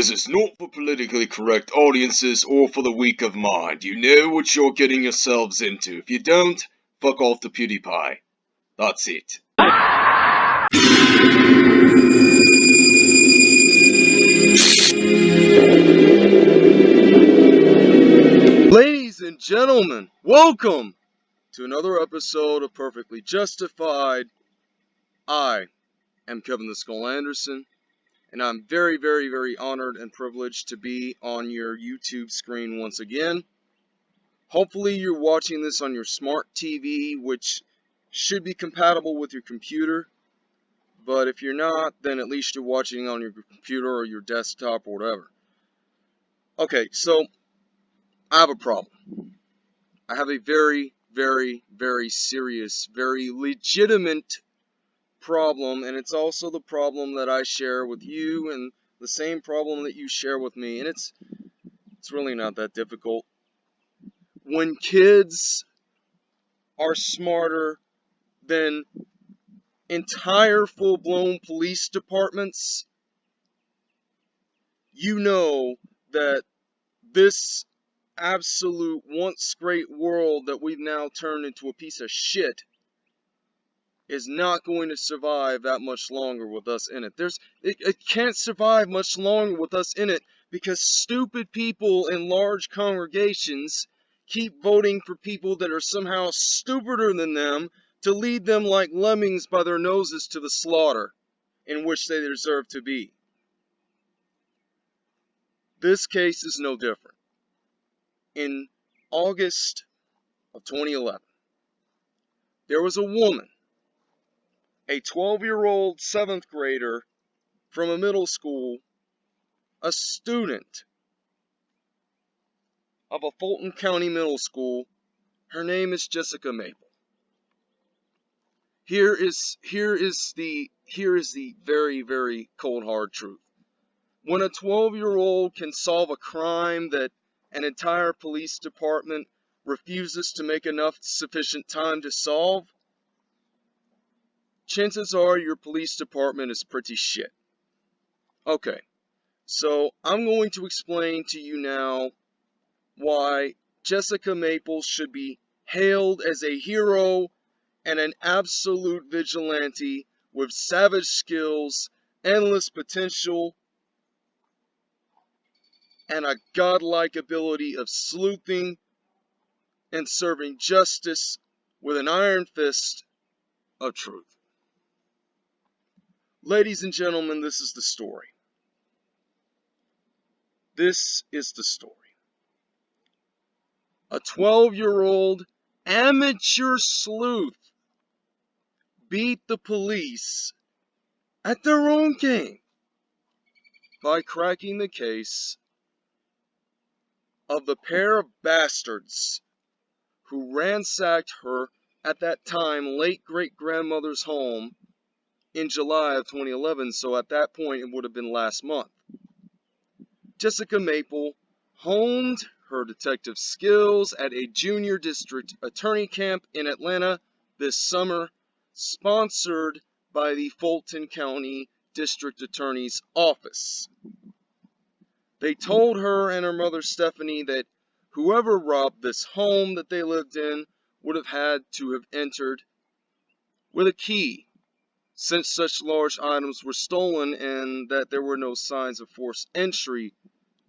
This is not for politically correct audiences or for the weak of mind. You know what you're getting yourselves into. If you don't, fuck off to PewDiePie. That's it. Ladies and gentlemen, welcome to another episode of Perfectly Justified. I am Kevin the Skull Anderson, and I'm very, very, very honored and privileged to be on your YouTube screen once again. Hopefully, you're watching this on your smart TV, which should be compatible with your computer. But if you're not, then at least you're watching on your computer or your desktop or whatever. Okay, so I have a problem. I have a very, very, very serious, very legitimate problem, and it's also the problem that I share with you and the same problem that you share with me, and it's it's really not that difficult. When kids are smarter than entire full-blown police departments, you know that this absolute once great world that we've now turned into a piece of shit is not going to survive that much longer with us in it. There's it, it can't survive much longer with us in it because stupid people in large congregations keep voting for people that are somehow stupider than them to lead them like lemmings by their noses to the slaughter in which they deserve to be. This case is no different. In August of 2011, there was a woman a 12 year old seventh grader from a middle school, a student of a Fulton County middle school. Her name is Jessica Maple. Here is here is the here is the very very cold hard truth. When a 12 year old can solve a crime that an entire police department refuses to make enough sufficient time to solve, chances are your police department is pretty shit. Okay, so I'm going to explain to you now why Jessica Maples should be hailed as a hero and an absolute vigilante with savage skills, endless potential, and a godlike ability of sleuthing and serving justice with an iron fist of truth. Ladies and gentlemen, this is the story. This is the story. A 12 year old amateur sleuth beat the police at their own game by cracking the case of the pair of bastards who ransacked her at that time late great grandmother's home in July of 2011, so at that point it would have been last month. Jessica Maple honed her detective skills at a junior district attorney camp in Atlanta this summer, sponsored by the Fulton County District Attorney's Office. They told her and her mother Stephanie that whoever robbed this home that they lived in would have had to have entered with a key since such large items were stolen and that there were no signs of forced entry,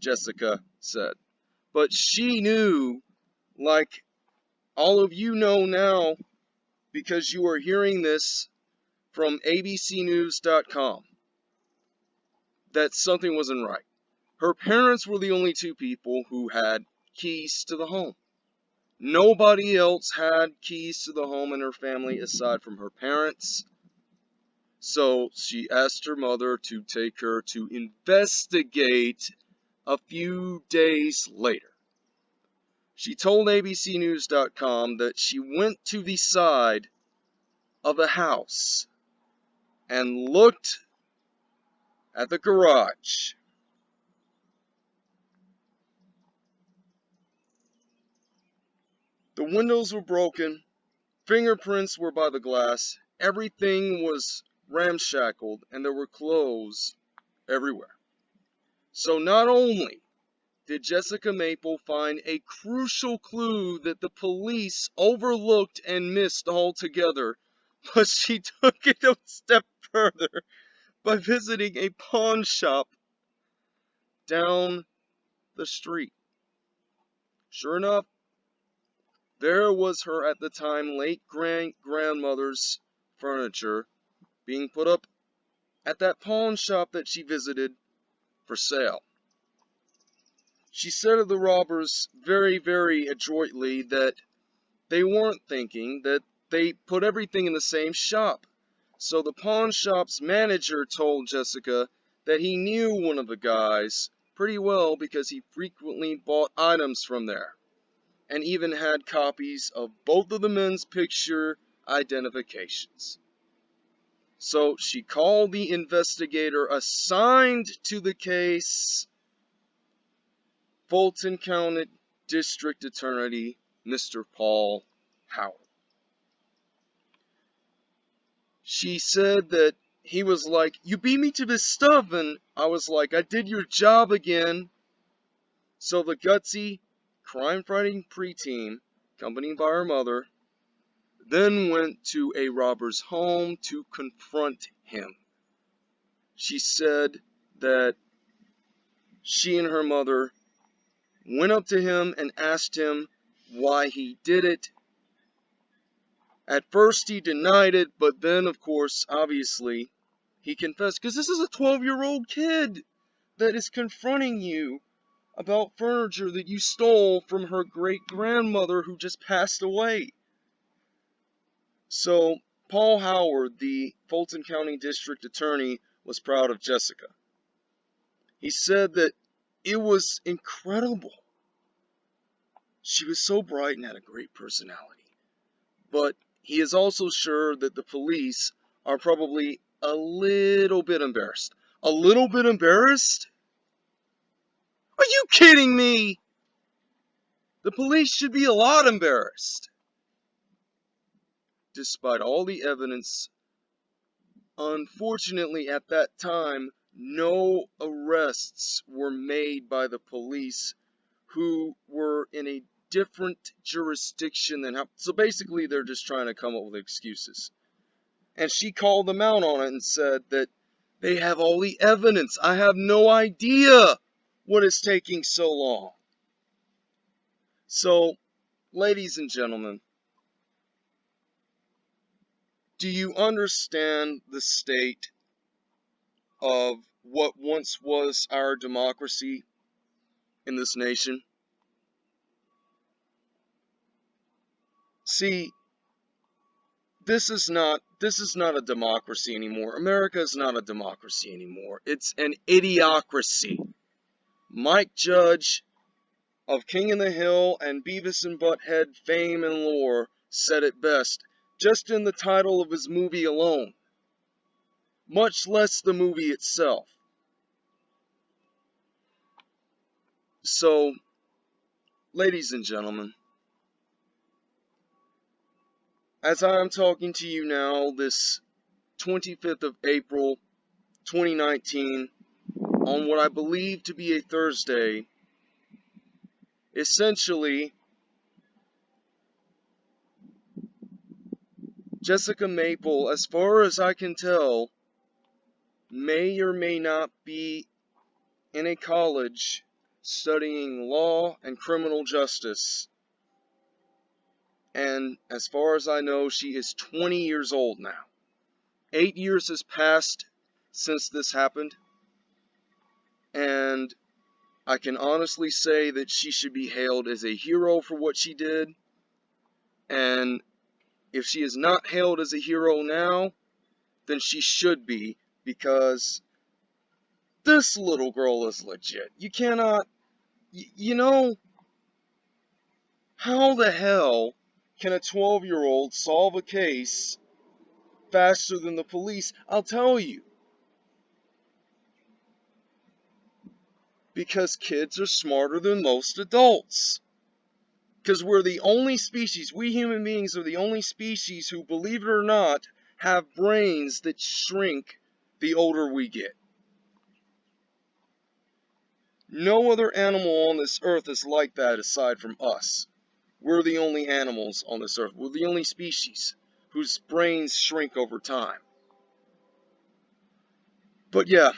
Jessica said. But she knew, like all of you know now, because you are hearing this from abcnews.com, that something wasn't right. Her parents were the only two people who had keys to the home. Nobody else had keys to the home in her family aside from her parents so she asked her mother to take her to investigate a few days later. She told ABCNews.com that she went to the side of the house and looked at the garage. The windows were broken, fingerprints were by the glass, everything was ramshackled and there were clothes everywhere. So not only did Jessica Maple find a crucial clue that the police overlooked and missed altogether, but she took it a step further by visiting a pawn shop down the street. Sure enough, there was her at the time late grand grandmother's furniture being put up at that pawn shop that she visited for sale. She said of the robbers very, very adroitly that they weren't thinking, that they put everything in the same shop. So the pawn shop's manager told Jessica that he knew one of the guys pretty well because he frequently bought items from there and even had copies of both of the men's picture identifications. So she called the investigator assigned to the case, Fulton County District Attorney, Mr. Paul Howard. She said that he was like, You beat me to this stuff. And I was like, I did your job again. So the gutsy crime fighting preteen, accompanied by her mother, then went to a robber's home to confront him. She said that she and her mother went up to him and asked him why he did it. At first he denied it, but then, of course, obviously, he confessed because this is a 12 year old kid that is confronting you about furniture that you stole from her great grandmother who just passed away. So, Paul Howard, the Fulton County District Attorney, was proud of Jessica. He said that it was incredible. She was so bright and had a great personality. But he is also sure that the police are probably a little bit embarrassed. A little bit embarrassed? Are you kidding me? The police should be a lot embarrassed. Despite all the evidence, unfortunately at that time, no arrests were made by the police who were in a different jurisdiction than how. So basically, they're just trying to come up with excuses. And she called them out on it and said that they have all the evidence. I have no idea what is taking so long? So, ladies and gentlemen, do you understand the state of what once was our democracy in this nation? See, this is not this is not a democracy anymore. America is not a democracy anymore. It's an idiocracy. Mike Judge of King in the Hill and Beavis and Butthead fame and lore said it best, just in the title of his movie alone, much less the movie itself. So, ladies and gentlemen, as I am talking to you now, this 25th of April, 2019, on what I believe to be a Thursday, essentially, Jessica Maple, as far as I can tell, may or may not be in a college studying law and criminal justice. And as far as I know, she is 20 years old now. Eight years has passed since this happened and I can honestly say that she should be hailed as a hero for what she did. And if she is not hailed as a hero now, then she should be because this little girl is legit. You cannot, you know, how the hell can a 12 year old solve a case faster than the police? I'll tell you. because kids are smarter than most adults. Because we're the only species, we human beings are the only species who, believe it or not, have brains that shrink the older we get. No other animal on this earth is like that aside from us. We're the only animals on this earth. We're the only species whose brains shrink over time. But yeah,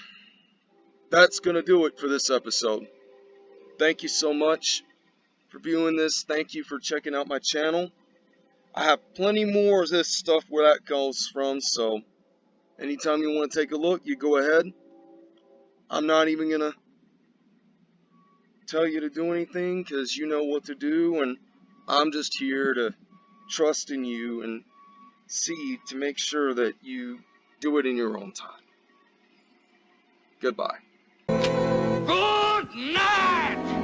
that's going to do it for this episode. Thank you so much for viewing this. Thank you for checking out my channel. I have plenty more of this stuff where that goes from, so anytime you want to take a look, you go ahead. I'm not even going to tell you to do anything because you know what to do, and I'm just here to trust in you and see to make sure that you do it in your own time. Goodbye. Good night!